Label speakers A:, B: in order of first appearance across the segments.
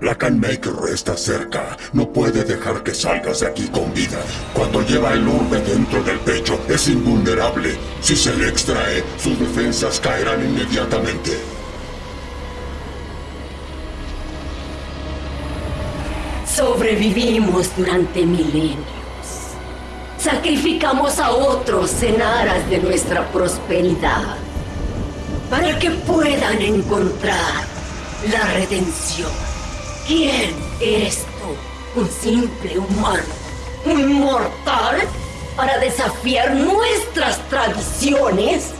A: La Canmaker está cerca. No puede dejar que salgas de aquí con vida. Cuando lleva el orbe dentro del pecho, es invulnerable. Si se le extrae, sus defensas caerán inmediatamente.
B: Sobrevivimos durante milenios. Sacrificamos a otros en aras de nuestra prosperidad. Para que puedan encontrar la redención. ¿Quién eres tú? ¿Un simple humano? ¿Un mortal? ¿Para desafiar nuestras tradiciones?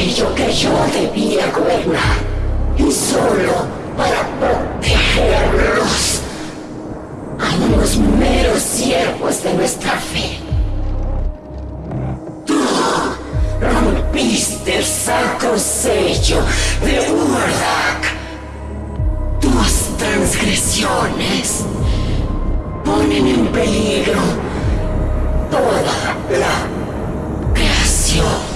B: Aquello que yo debía gobernar. Y solo para protegerlos. A unos meros siervos de nuestra fe. Tú rompiste el sacro sello de Urdak. Tus transgresiones ponen en peligro toda la creación.